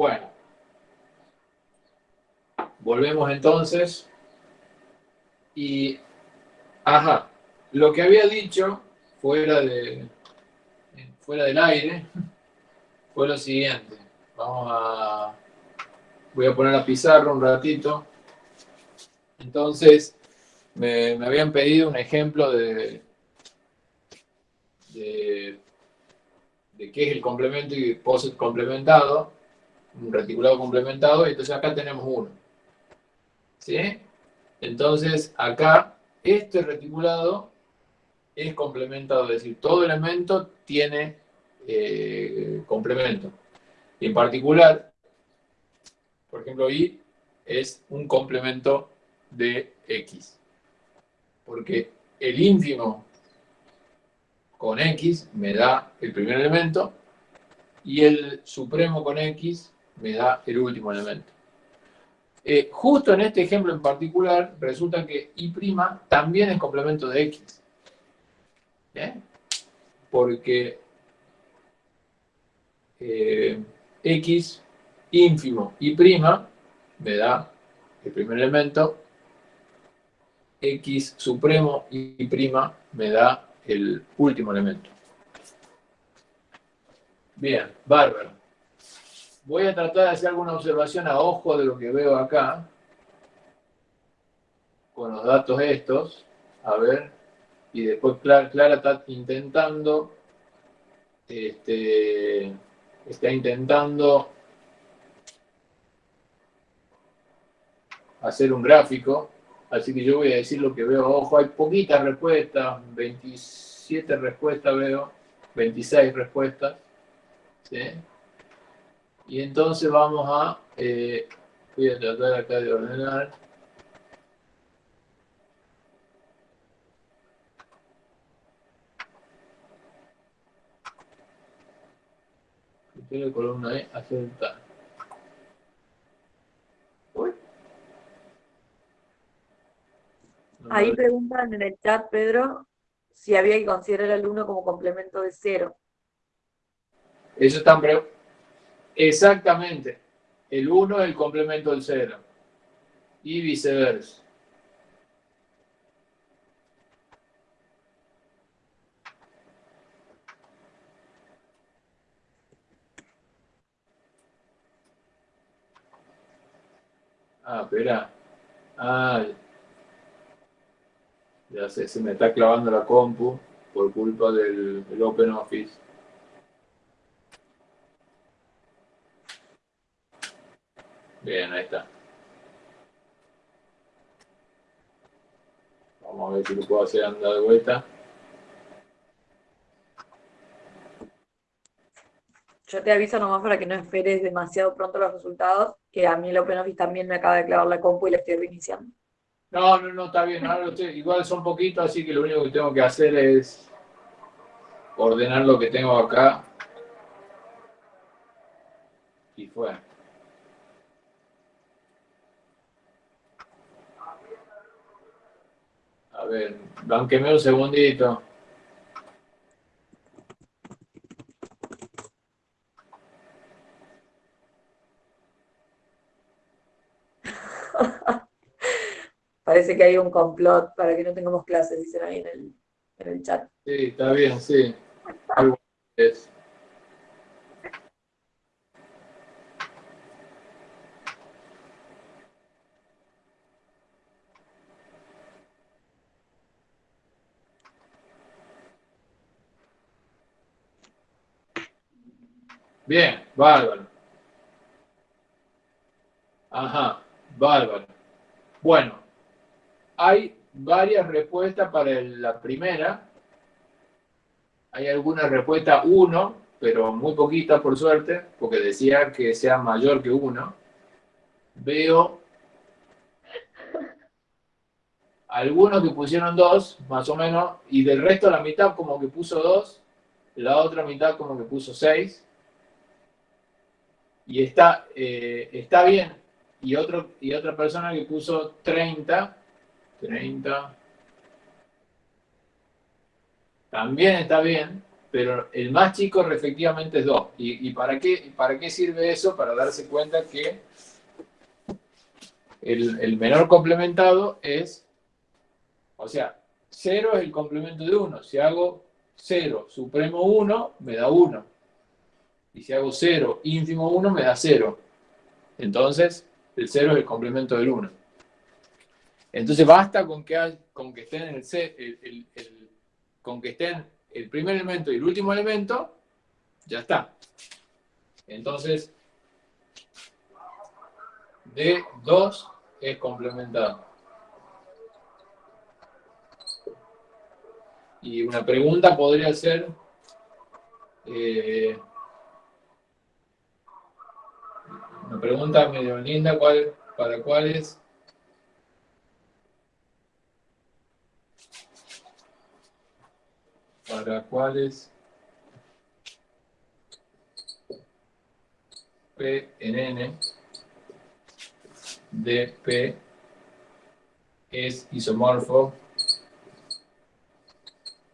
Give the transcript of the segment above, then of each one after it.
Bueno. Volvemos entonces. Y, ajá, lo que había dicho fuera, de, fuera del aire fue lo siguiente. Vamos a, voy a poner la pizarra un ratito. Entonces, me, habían pedido un ejemplo de, de, qué es el complemento y poset complementado, un reticulado complementado, y entonces acá tenemos uno. ¿Sí? Entonces, acá, este reticulado es complementado, es decir, todo elemento tiene eh, complemento. Y en particular, por ejemplo, Y es un complemento de X. Porque el ínfimo con X me da el primer elemento y el supremo con X me da el último elemento. Eh, justo en este ejemplo en particular, resulta que Y' también es complemento de X. Porque eh, X ínfimo Y' me da el primer elemento, X supremo Y' me da el último elemento. Bien, bárbaro. Voy a tratar de hacer alguna observación a ojo de lo que veo acá, con los datos estos, a ver, y después Clara, está intentando, este, está intentando hacer un gráfico, así que yo voy a decir lo que veo. Ojo, hay poquitas respuestas, 27 respuestas veo, 26 respuestas. Y entonces vamos a, eh, voy a tratar acá de ordenar. columna E, aceptar. Ahí preguntan en el chat, Pedro, si había que considerar el 1 como complemento de 0. Eso están Exactamente. El 1 es el complemento del 0. Y viceversa. Ah, espera. Ah, ya sé, se me está clavando la compu por culpa del, del OpenOffice. Bien, ahí está. Vamos a ver si lo puedo hacer andar de vuelta. Yo te aviso nomás para que no esperes demasiado pronto los resultados, que a mí el OpenOffice también me acaba de clavar la compu y la estoy reiniciando. No, no, no, está bien. igual son poquitos, así que lo único que tengo que hacer es ordenar lo que tengo acá. Y fue. Ver, banqueme un segundito. Parece que hay un complot para que no tengamos clases, dicen ahí en el, en el chat. Sí, está bien, sí. Bien, bárbaro. Ajá, bárbaro. Bueno, hay varias respuestas para la primera. Hay alguna respuesta 1, pero muy poquita por suerte, porque decía que sea mayor que 1. Veo algunos que pusieron 2, más o menos, y del resto la mitad como que puso 2, la otra mitad como que puso 6 y está, eh, está bien. Y, otro, y otra persona que puso 30, 30, también está bien. pero el más chico efectivamente es 2. ¿Y, para, qué, para qué sirve eso? Para darse cuenta que el, el menor complementado es, o sea, 0 es el complemento de 1. Si hago 0 supremo 1, me da 1. Y si hago 0 ínfimo 1, me da 0. Entonces, el 0 es el complemento del 1. Entonces basta con que, con que estén el, el, el, con que estén el primer elemento y el último elemento, ya está. Entonces, D2 es complementado. Y una pregunta podría ser, eh, una pregunta medio linda, ¿cuál, ¿para cuál es? ¿Para cuáles? P en N de P es isomorfo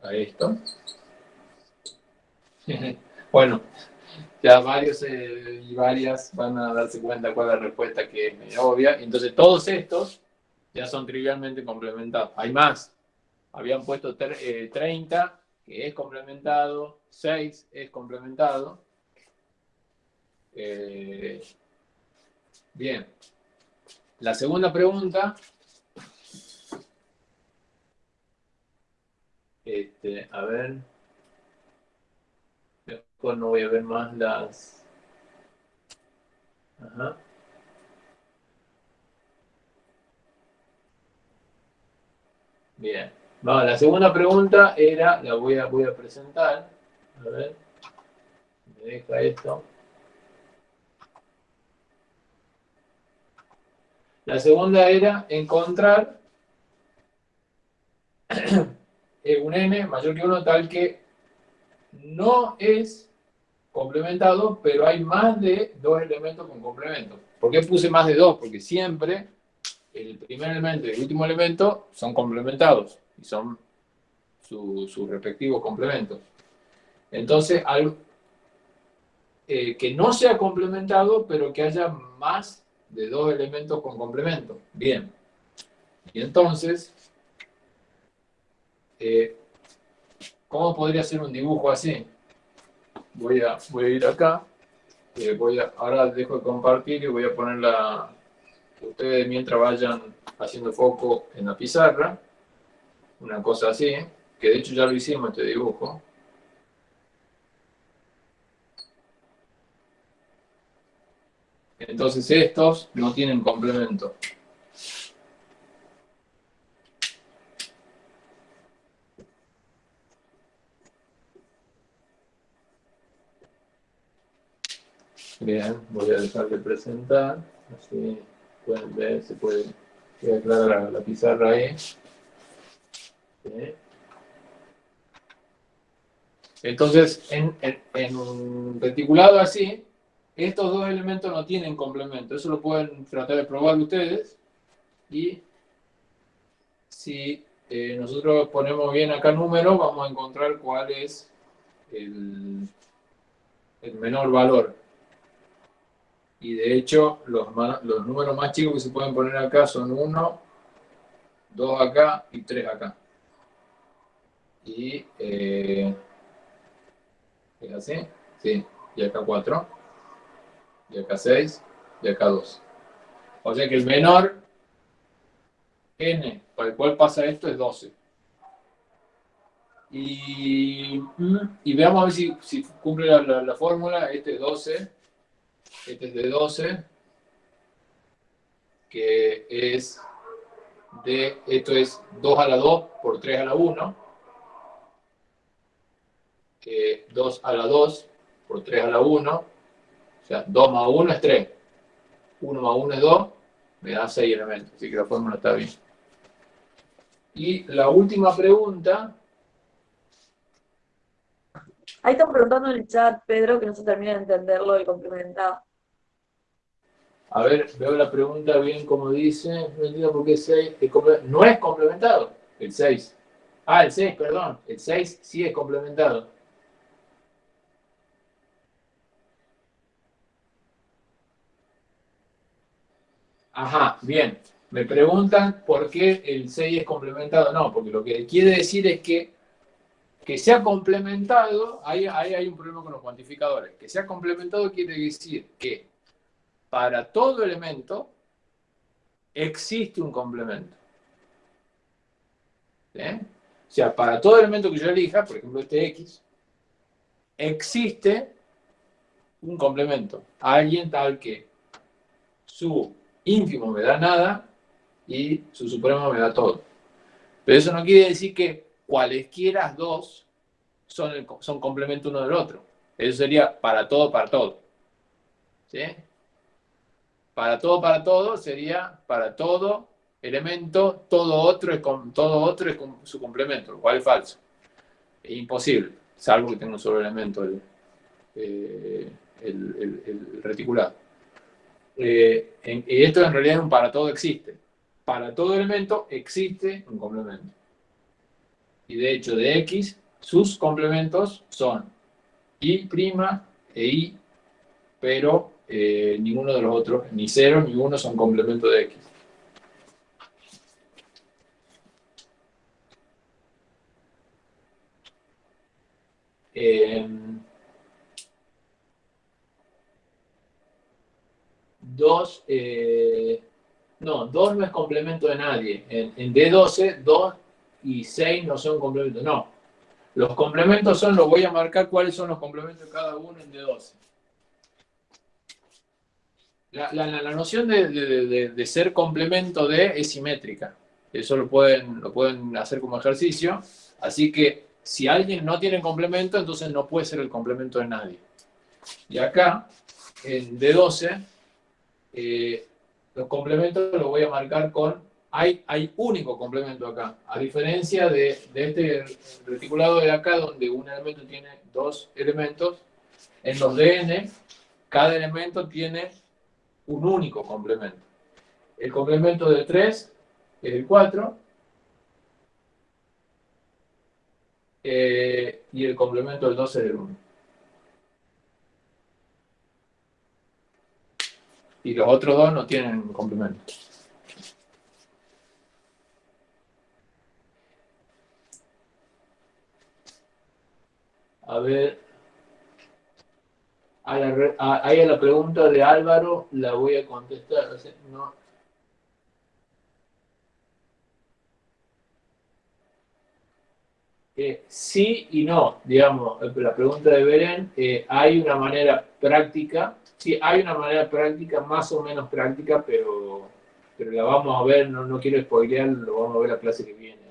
a esto. bueno, ya varios eh, y varias van a darse cuenta cuál es la respuesta que es medio obvia. Entonces todos estos ya son trivialmente complementados. Hay más. Habían puesto 30, eh, que es complementado, 6 es complementado. Eh, bien. La segunda pregunta Este, a ver. No voy a ver más las... Ajá. Bien. La segunda pregunta era, la voy a, voy a presentar. A ver. Me deja esto. La segunda era encontrar un n mayor que 1 tal que no es complementado, pero hay más de dos elementos con complemento. ¿Por qué puse más de dos? Porque siempre el primer elemento y el último elemento son complementados y son sus respectivos complementos. Entonces, algo eh, que no sea complementado, pero que haya más de dos elementos con complemento. Bien. Y entonces, eh, ¿Cómo podría ser un dibujo así? Voy a, voy a ir acá. Eh, voy a, ahora dejo de compartir y voy a poner la... Ustedes mientras vayan haciendo foco en la pizarra. Una cosa así, que de hecho ya lo hicimos este dibujo. Entonces estos no tienen complemento. Bien, voy a dejar de presentar, así pueden ver, se puede queda clara la, pizarra ahí. Entonces, en, un reticulado así, estos dos elementos no tienen complemento. Eso lo pueden tratar de probar ustedes. Y si eh, nosotros ponemos bien acá número, vamos a encontrar cuál es el menor valor. Y de hecho, los, los números más chicos que se pueden poner acá son 1, 2 acá y 3 acá. Y eh, ¿es así? Sí, y acá 4, y acá 6, y acá 2. O sea que el menor n para el cual pasa esto es 12. Y, y veamos a ver si, si cumple la fórmula. Este es 12 este es de 12, que es de, esto es 2 a la 2 por 3 a la 1, que 2 a la 2 por 3 a la 1, o sea, 2 más 1 es 3, 1 más 1 es 2, me da 6 elementos, así que la fórmula está bien. Y la última pregunta Ahí están preguntando en el chat, Pedro, que no se termina de entenderlo del complementado. A ver, veo la pregunta bien como dice. No por qué 6 no es complementado. El 6. Ah, el 6, perdón. El 6 sí es complementado. Ajá, bien. Me preguntan por qué el 6 es complementado. No, porque lo que quiere decir es que que sea complementado, ahí, ahí hay un problema con los cuantificadores. Que sea complementado quiere decir que para todo elemento existe un complemento. O sea, para todo elemento que yo elija, por ejemplo este X, existe un complemento. Alguien tal que su ínfimo me da nada y su supremo me da todo. Pero eso no quiere decir que cualesquiera dos son, son complemento uno del otro. Eso sería para todo, para todo. ¿Sí? Para todo, para todo sería para todo elemento, todo otro es, con, todo otro es su complemento, lo cual es falso. Es imposible, salvo que tenga un solo elemento el, eh, reticulado. Eh, y esto en realidad es un para todo existe. Para todo elemento existe un complemento. Y de hecho de X, sus complementos son Y' e Y, pero eh, ninguno de los otros, ni 0 ni 1 son complementos de X. Eh, dos, eh, no, 2 no es complemento de nadie. En, en, D12, 2 y 6 no son complementos. No, los complementos son, los voy a marcar cuáles son los complementos de cada uno en D12. La, la, noción de, de, de, ser complemento de es simétrica. Eso lo pueden, lo pueden hacer como ejercicio. Así que si alguien no tiene complemento, entonces no puede ser el complemento de nadie. Y acá, en D12, eh, los complementos los voy a marcar con... Hay, hay único complemento acá, a diferencia de, de este reticulado de acá, donde un elemento tiene dos elementos, en los DN, cada elemento tiene un único complemento. El complemento de 3 es el 4, Eh, y el complemento del 12 del 1. Y los otros dos no tienen complemento. A ver, a la, a, la pregunta de Álvaro la voy a contestar. Eh, sí y no, digamos, la pregunta de Beren, eh, hay una manera práctica, sí, hay una manera práctica, más o menos práctica, pero, pero la vamos a ver, no, no quiero spoilear, lo vamos a ver la clase que viene.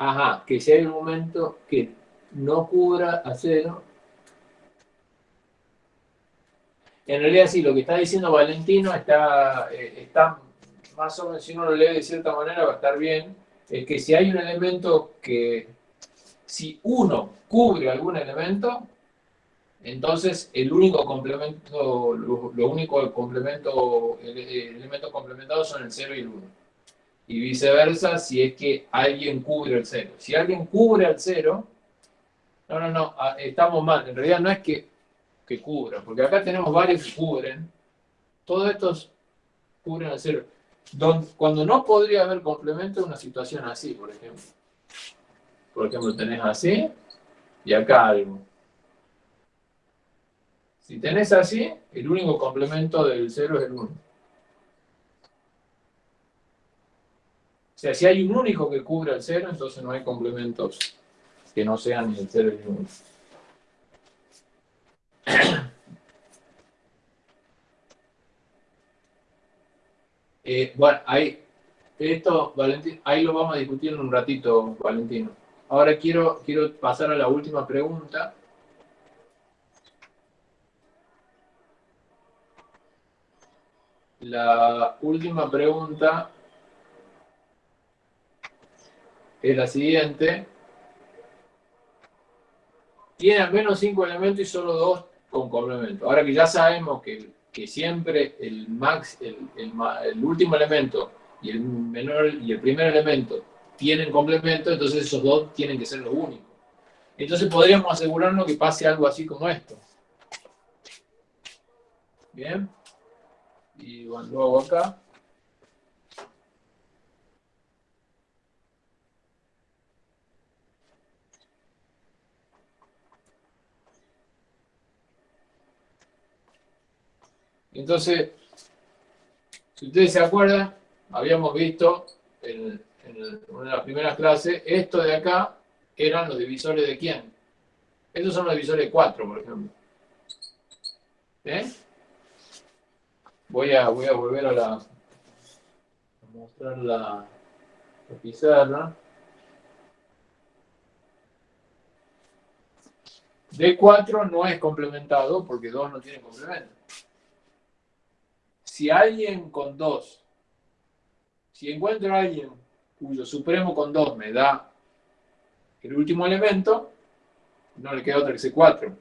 Ajá, que hay un momento que no cubra a cero, en realidad sí, lo que está diciendo Valentino está, eh, está más o menos si uno lo lee de cierta manera va a estar bien, es que si hay un elemento que, si uno cubre algún elemento, entonces el único complemento, lo, único complemento, elementos complementados son el 0 y el 1. Y viceversa si es que alguien cubre el 0. Si alguien cubre el 0, no, no, no, ah, estamos mal. En realidad no es que, que cubra, porque acá tenemos varios que cubren. Todos estos cubren el 0 cuando no podría haber complemento, una situación así, por ejemplo. Por ejemplo, tenés así y acá algo. Si tenés así, el único complemento del 0 es el 1. O sea, si hay un único que cubra el 0, entonces no hay complementos que no sean ni el 0 ni el 1. Eh, bueno, ahí, esto, Valentín, ahí lo vamos a discutir en un ratito, Valentino. Ahora quiero, quiero pasar a la última pregunta. La última pregunta es la siguiente. Tiene al menos cinco elementos y solo dos con complemento. Ahora que ya sabemos que que siempre el, max, el, el, último elemento y el menor y el primer elemento tienen complemento, entonces esos dos tienen que ser lo único. Entonces podríamos asegurarnos que pase algo así como esto. Bien. Y lo hago acá. Entonces, si ustedes se acuerdan, habíamos visto en, una de las primeras clases, esto de acá eran los divisores de quién. Estos son los divisores de 4, por ejemplo. ¿Eh? Voy a, voy a volver a la a mostrar la, la pizarra. D4 no es complementado porque 2 no tiene complemento si alguien con 2, si encuentro a alguien cuyo supremo con 2 me da el último elemento, no le queda otro que C4.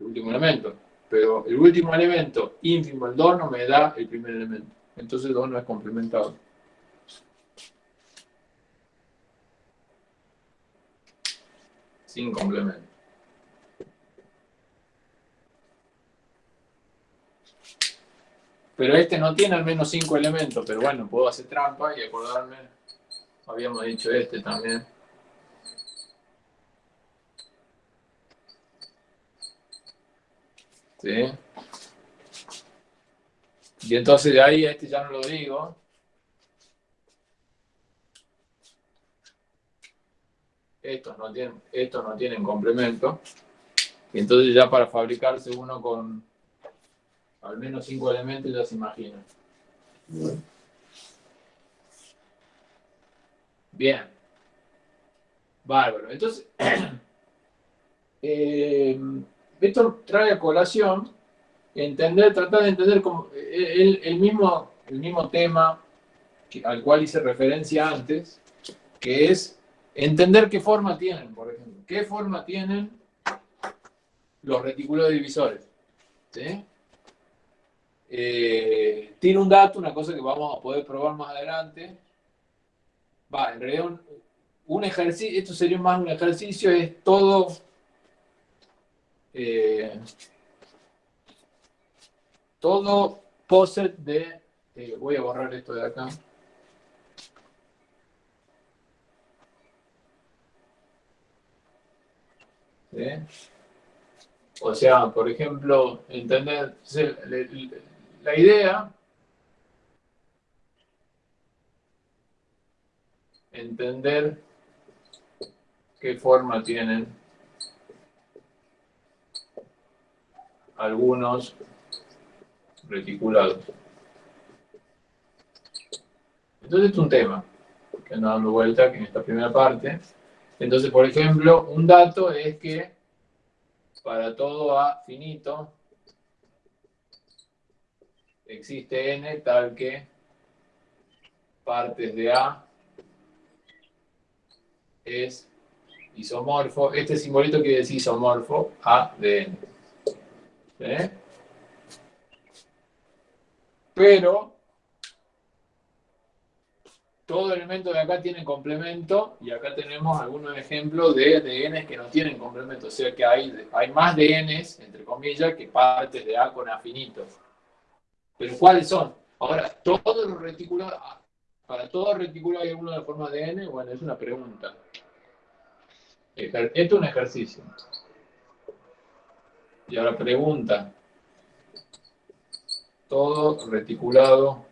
El último elemento. Pero el último elemento, ínfimo, el 2, no me da el primer elemento. Entonces 2 no es complementado. Sin complemento. Pero este no tiene al menos cinco elementos, pero bueno, puedo hacer trampa y acordarme, habíamos dicho este también. ¿Sí? Y entonces de ahí este ya no lo digo. Estos no tienen, estos no tienen complemento. Y entonces ya para fabricarse uno con al menos cinco elementos ya se imaginan. Bien. Bárbaro. Entonces, eh, esto trae a colación entender, tratar de entender como el, mismo, el mismo tema al cual hice referencia antes, que es entender qué forma tienen, por ejemplo. ¿Qué forma tienen los retículos divisores? ¿Sí? Eh, tiene un dato, una cosa que vamos a poder probar más adelante. Va, en realidad un, ejercicio, esto sería más un ejercicio, es todo... Eh, todo poset de... Eh, voy a borrar esto de acá. O sea, por ejemplo, entender la idea, entender qué forma tienen algunos reticulados. Entonces es un tema que anda dando vuelta en esta primera parte. Entonces, por ejemplo, un dato es que para todo A finito existe n tal que partes de A es isomorfo. Este simbolito quiere decir isomorfo A de n. Pero todo elemento de acá tiene complemento y acá tenemos algunos ejemplos de DNs que no tienen complemento. O sea que hay, hay más DNs, entre comillas, que partes de A con afinito. ¿Pero cuáles son? Ahora, todos los retículos, para todo retículo hay alguno de forma de n, bueno, es una pregunta. Esto es un ejercicio. Y ahora pregunta. Todo reticulado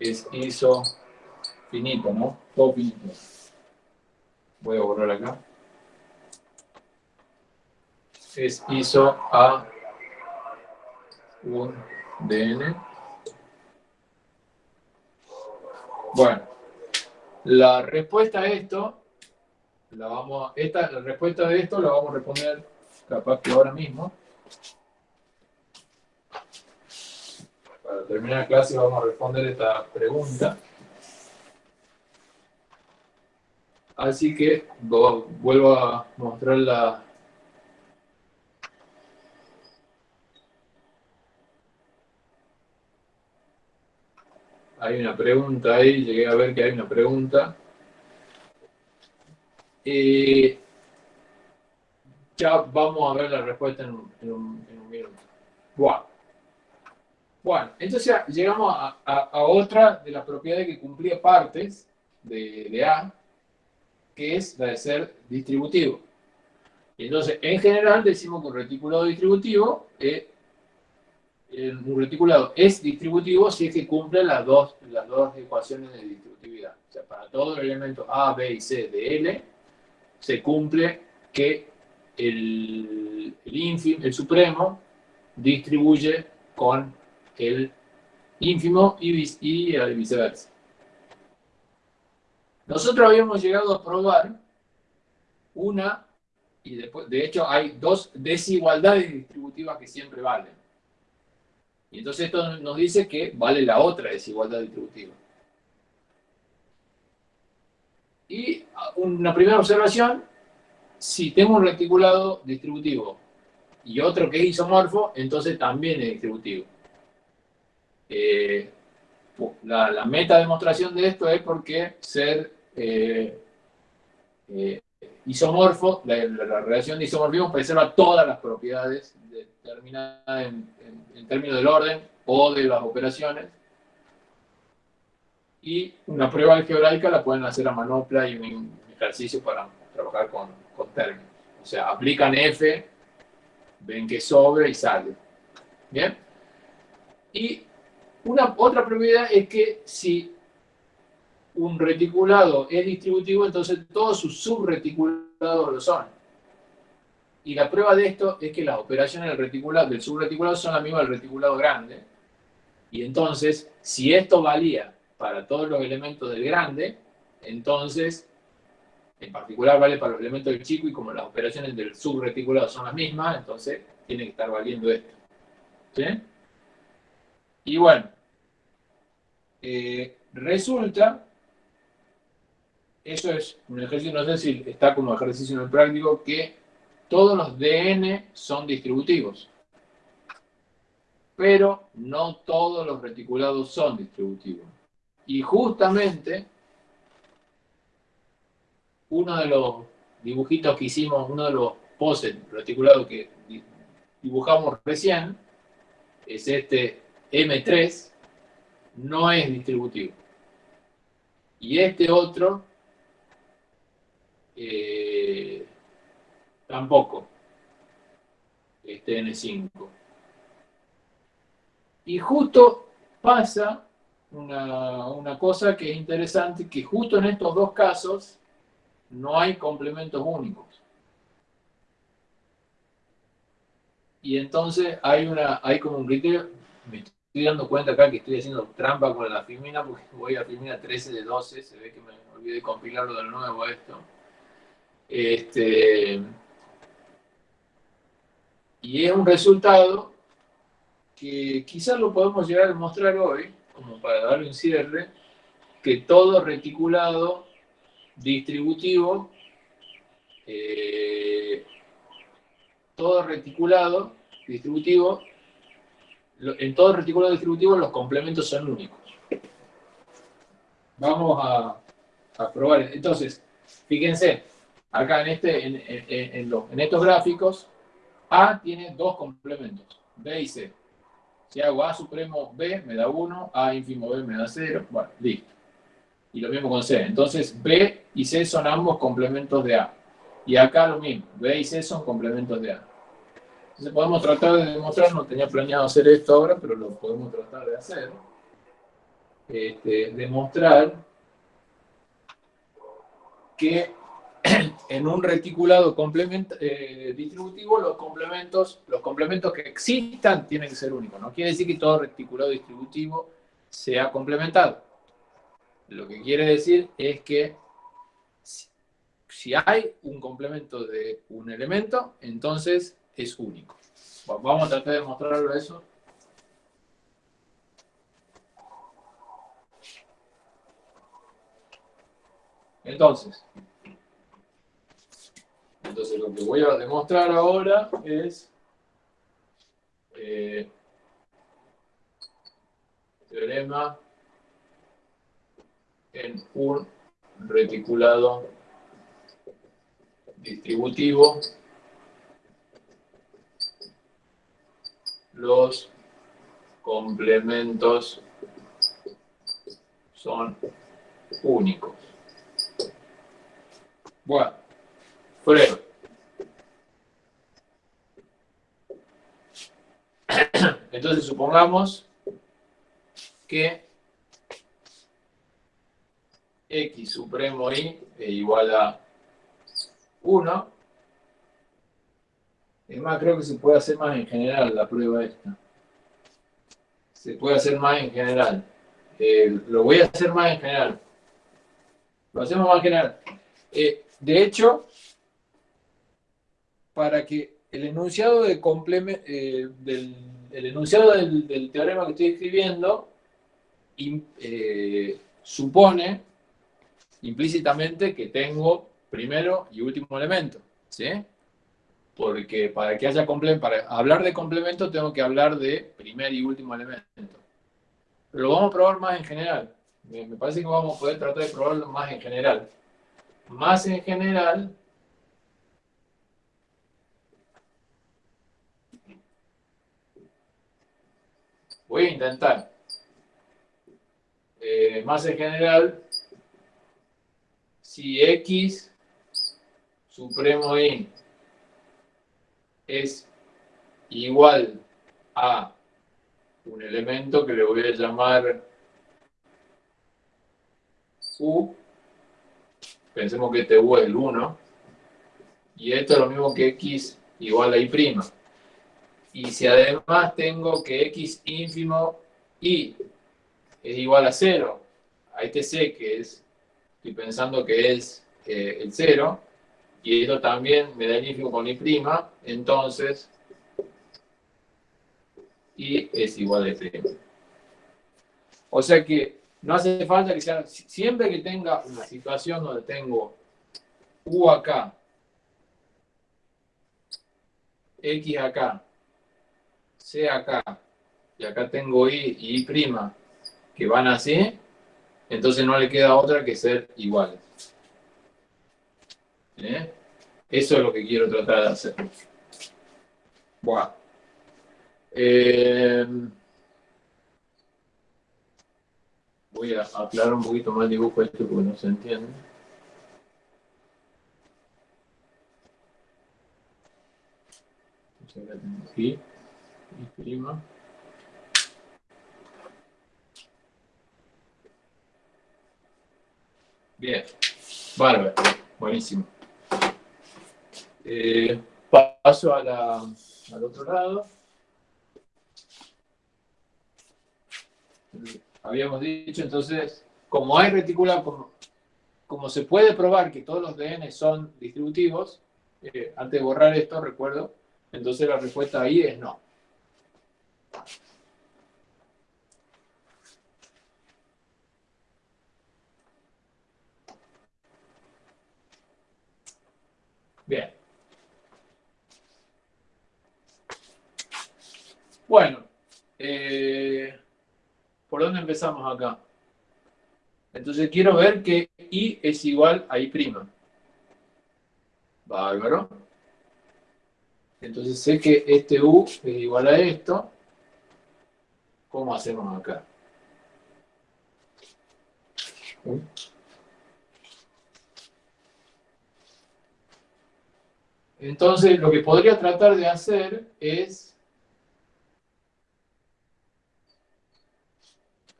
es iso finito, ¿no? Todo finito. Voy a borrar acá. Es iso a un DN. Bueno, la respuesta a esto, la vamos, esta, la respuesta de esto la vamos a responder capaz que ahora mismo. Para terminar la clase vamos a responder esta pregunta. Así que vuelvo a mostrar la, Hay una pregunta ahí, llegué a ver que hay una pregunta. ¿Qué ya vamos a ver la respuesta en un, minuto. Bueno. bueno, entonces llegamos a, otra de las propiedades que cumplía partes de, A, que es la de ser distributivo. entonces, en general, decimos que un reticulado distributivo es un reticulado es distributivo si es que cumple las dos, las dos ecuaciones de distributividad. O sea, para todos los elementos A, B y C de L, se cumple que el, el, el supremo distribuye con el ínfimo y, y viceversa. Nosotros habíamos llegado a probar una, y después, de hecho hay dos desigualdades distributivas que siempre valen. Y entonces esto nos dice que vale la otra desigualdad distributiva. Y una primera observación, si tengo un reticulado distributivo y otro que es isomorfo, entonces también es distributivo. Eh, la, meta demostración de esto es porque ser eh, eh, isomorfo, la, relación de isomorfismo preserva todas las propiedades determinadas en términos del orden o de las operaciones. Y una prueba algebraica la pueden hacer a manopla y un ejercicio para trabajar con, con términos. O sea, aplican F, ven que sobre y sale. ¿Bien? Y una otra propiedad es que si un reticulado es distributivo, entonces todos sus subreticulados lo son. Y la prueba de esto es que las operaciones del, reticulado, del subreticulado son las mismas del reticulado grande. Y entonces, si esto valía para todos los elementos del grande, entonces, en particular vale para los elementos del chico y como las operaciones del subreticulado son las mismas, entonces tiene que estar valiendo esto. ¿Sí? Y bueno, eh, resulta, eso es un ejercicio, no sé si está como ejercicio en el práctico, que todos los DN son distributivos. Pero no todos los reticulados son distributivos. Y justamente, uno de los dibujitos que hicimos, uno de los poses reticulados que dibujamos recién, es este M3, no es distributivo. Y este otro, eh, Tampoco. Este N5. Y justo pasa una, cosa que es interesante, que justo en estos dos casos no hay complementos únicos. Y entonces hay, una, hay como un criterio, me estoy dando cuenta acá que estoy haciendo trampa con la filmina porque voy a filmina 13 de 12, se ve que me olvidé de compilarlo de nuevo esto. Este, y es un resultado que quizás lo podemos llegar a mostrar hoy, como para darle un cierre, que todo reticulado distributivo, eh, todo reticulado distributivo, en todo reticulado distributivo los complementos son únicos. Vamos a, probar. Entonces, fíjense, acá en, este, en estos gráficos, a tiene dos complementos, B y C. Si hago A supremo B, me da 1, A ínfimo B me da 0, bueno, listo. Y lo mismo con C. Entonces, B y C son ambos complementos de A. Y acá lo mismo, B y C son complementos de A. Entonces podemos tratar de demostrar, no tenía planeado hacer esto ahora, pero lo podemos tratar de hacer. Este, demostrar que en un reticulado eh, distributivo, los complementos, los complementos que existan tienen que ser únicos. No quiere decir que todo reticulado distributivo sea complementado. Lo que quiere decir es que si hay un complemento de un elemento, entonces es único. Vamos a tratar de mostrarlo eso. Entonces, que voy a demostrar ahora es eh, teorema en un reticulado distributivo los complementos son únicos. Bueno, prueba. Entonces supongamos que x supremo y es igual a 1. Es más, creo que se puede hacer más en general la prueba esta. Se puede hacer más en general. Eh, lo voy a hacer más en general. Lo hacemos más en general. Eh, de hecho, para que el enunciado, de eh, del, el enunciado del, teorema que estoy escribiendo supone implícitamente que tengo primero y último elemento, ¿sí? Porque para que haya para hablar de complemento tengo que hablar de primer y último elemento. Pero lo vamos a probar más en general. Me, parece que vamos a poder tratar de probarlo más en general. Más en general, voy a intentar. Eh, más en general, si X supremo Y es igual a un elemento que le voy a llamar U, pensemos que este U es el 1, y esto es lo mismo que X igual a Y'. Y si además tengo que X ínfimo Y es igual a 0, a este C que es estoy pensando que es eh, el 0, y esto también me da el ínfimo con i', entonces y es igual a i'. O sea que no hace falta que sea, siempre que tenga una situación donde tengo u acá, x acá, c acá, y acá tengo y y y' que van así, entonces no le queda otra que ser iguales. ¿Eh? Eso es lo que quiero tratar de hacer. Buah. Eh, voy a aclarar un poquito más el dibujo este porque no se entiende. aquí, prima. Bien, bárbaro, buenísimo. Eh, paso al otro lado. Habíamos dicho entonces, como hay retícula, como, se puede probar que todos los DN son distributivos, eh, antes de borrar esto, recuerdo, entonces la respuesta ahí es no. Bien. Bueno, eh, ¿por dónde empezamos acá? Entonces quiero ver que I es igual a I'. Bárbaro. Entonces sé que este U es igual a esto. ¿Cómo hacemos acá? Entonces, lo que podría tratar de hacer es...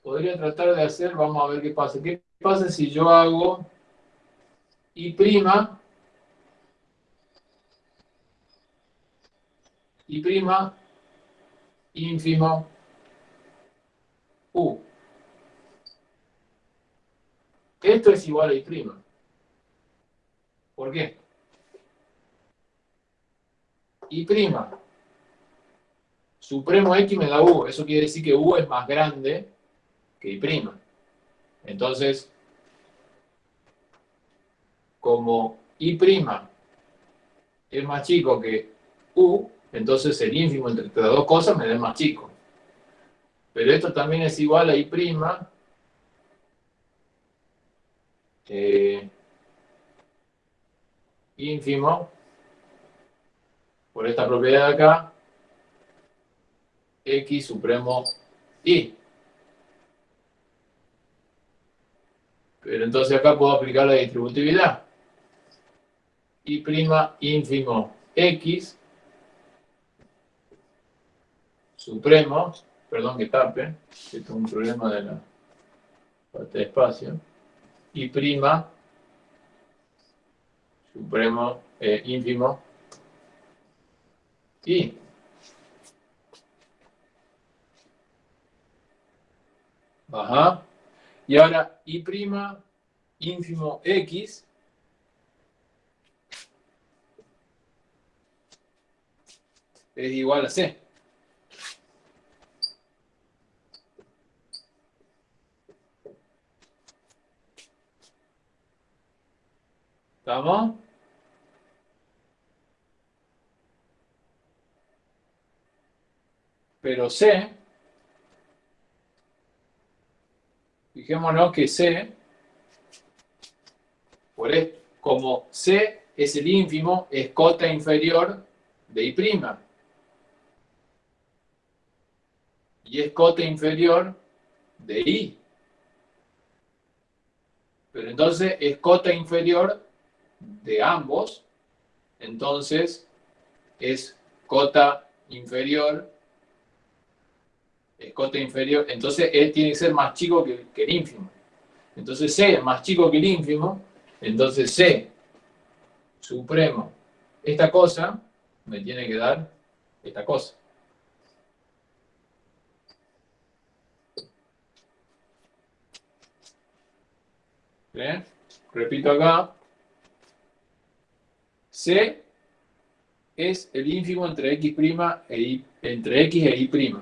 Podría tratar de hacer, vamos a ver qué pasa. ¿Qué pasa si yo hago I', I', ínfimo, U? Esto es igual a I'. ¿Por qué? y. Supremo X me da U. Eso quiere decir que U es más grande que Y. Entonces, como Y prima es más chico que U, entonces el ínfimo entre las dos cosas me da más chico. Pero esto también es igual a Y prima eh, ínfimo por esta propiedad de acá, X supremo Y. Pero entonces acá puedo aplicar la distributividad. Y ínfimo X supremo, perdón que tape, esto es un problema de la falta de espacio, y prima supremo eh, ínfimo y Ajá. Y ahora y prima ínfimo x es igual a c. ¿Estamos? Pero C, fijémonos que C, por esto, como C es el ínfimo, es cota inferior de I'. Y es cota inferior de I. Pero entonces es cota inferior de ambos, entonces es cota inferior, es cota inferior, entonces él tiene que ser más chico que, el ínfimo. Entonces C es más chico que el ínfimo, entonces C supremo, esta cosa me tiene que dar esta cosa. Repito acá, C es el ínfimo entre X', e y, entre X e Y'.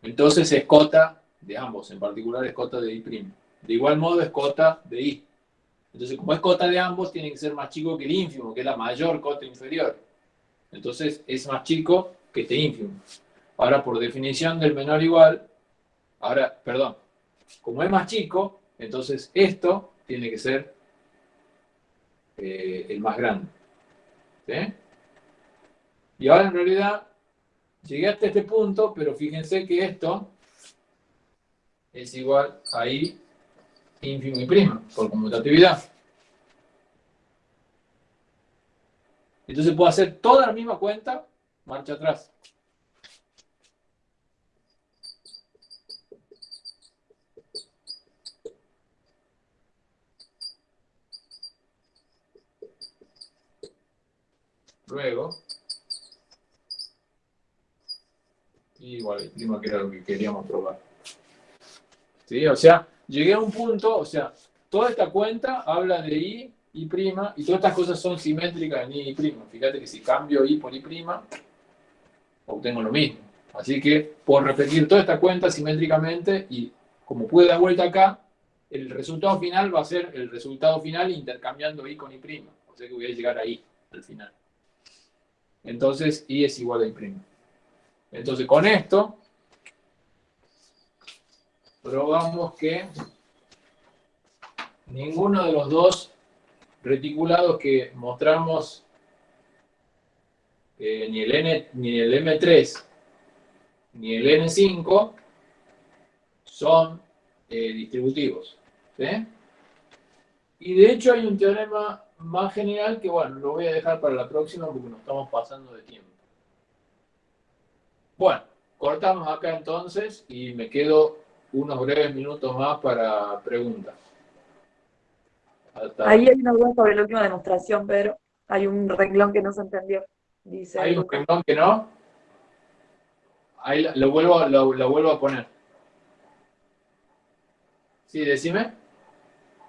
Entonces es cota de ambos, en particular es cota de Y'. De igual modo es cota de Y. Entonces, como es cota de ambos, tiene que ser más chico que el ínfimo, que es la mayor cota inferior. Entonces, es más chico que este ínfimo. Ahora, por definición del menor igual, ahora, perdón, como es más chico, entonces esto tiene que ser eh, el más grande. Y ahora en realidad llegué hasta este punto, pero fíjense que esto es igual a I ínfimo y prima, por conmutatividad. Entonces puedo hacer toda la misma cuenta, marcha atrás. Luego, igual el que era lo que queríamos probar. ¿Sí? O sea, llegué a un punto, o sea, toda esta cuenta habla de I, I', y todas estas cosas son simétricas en I. Fíjate que si cambio I por I', obtengo lo mismo. Así que puedo repetir toda esta cuenta simétricamente y como pude dar vuelta acá, el resultado final va a ser el resultado final intercambiando I con I'. O sea que voy a llegar ahí, al final. Entonces, I es igual a I'. Entonces, con esto, probamos que ninguno de los dos reticulados que mostramos, eh, ni, el N, ni el M3 ni el N5, son eh, distributivos. Y de hecho hay un teorema más general que, bueno, lo voy a dejar para la próxima porque nos estamos pasando de tiempo. Bueno, cortamos acá entonces y me quedo unos breves minutos más para preguntas. Ahí hay una duda sobre la última demostración, pero hay un renglón que no se entendió. Dice ¿Hay un renglón que no? Ahí lo vuelvo, lo vuelvo a poner. Sí, decime.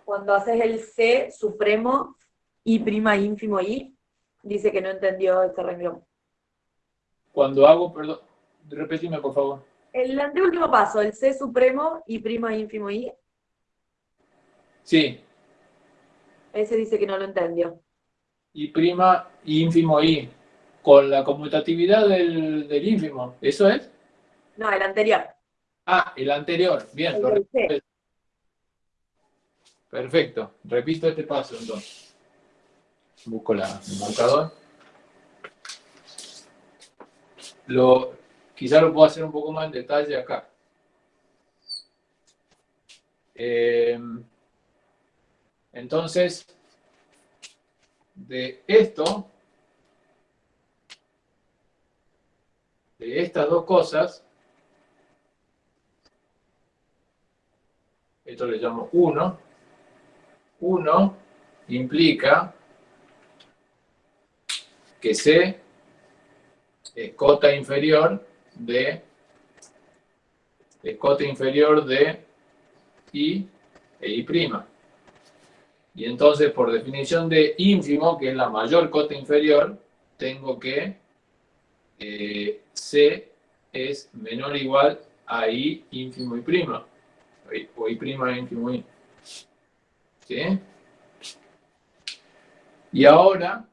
Cuando haces el C supremo, y prima ínfimo I, dice que no entendió este renglón. Cuando hago, perdón, repetime por favor. El anteúltimo paso, el C supremo y prima ínfimo I. Sí. Ese dice que no lo entendió. Y prima ínfimo I, con la conmutatividad del, ínfimo, ¿eso es? No, el anterior. Ah, el anterior, bien. Perfecto, repito este paso entonces busco la, el marcador. lo, quizá lo puedo hacer un poco más en detalle acá. Eh, entonces, de esto, de estas dos cosas, esto le llamo 1, 1 implica que C es cota inferior de es cota inferior de I e I'. Y entonces, por definición de ínfimo, que es la mayor cota inferior, tengo que eh, C es menor o igual a I ínfimo prima. O I prima ínfimo I. ¿Sí? Y ahora,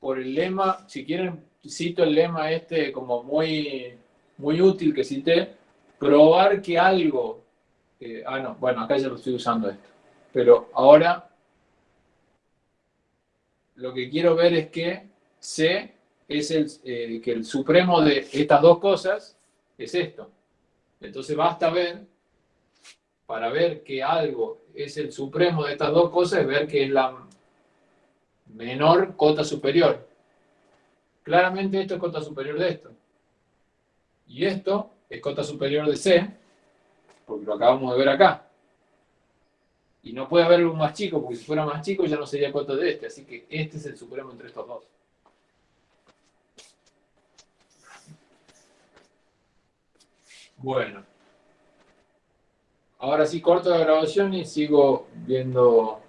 por el lema, si quieren, cito el lema este como muy, muy útil que cité, probar que algo, eh, ah no, bueno, acá ya lo estoy usando esto, pero ahora lo que quiero ver es que C es el, eh, que el supremo de estas dos cosas es esto. Entonces basta ver, para ver que algo es el supremo de estas dos cosas, es ver que es la menor cota superior. Claramente esto es cota superior de esto. Y esto es cota superior de C, porque lo acabamos de ver acá. Y no puede haber un más chico, porque si fuera más chico ya no sería cota de este. Así que este es el supremo entre estos dos. Bueno. Ahora sí corto la grabación y sigo viendo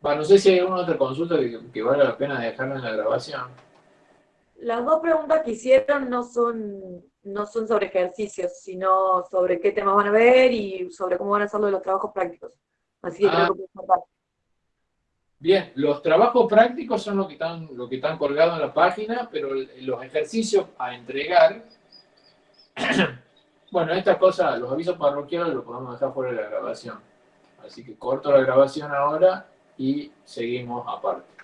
bueno, no sé si hay alguna otra consulta que, vale la pena dejarla en la grabación. Las dos preguntas que hicieron no son, no son sobre ejercicios, sino sobre qué temas van a ver y sobre cómo van a hacer los trabajos prácticos. Así que creo ah. que Bien, los trabajos prácticos son lo que están, lo que están colgados en la página, pero los ejercicios a entregar, bueno, estas cosas, los avisos parroquiales los podemos dejar fuera de la grabación. Así que corto la grabación ahora y seguimos aparte.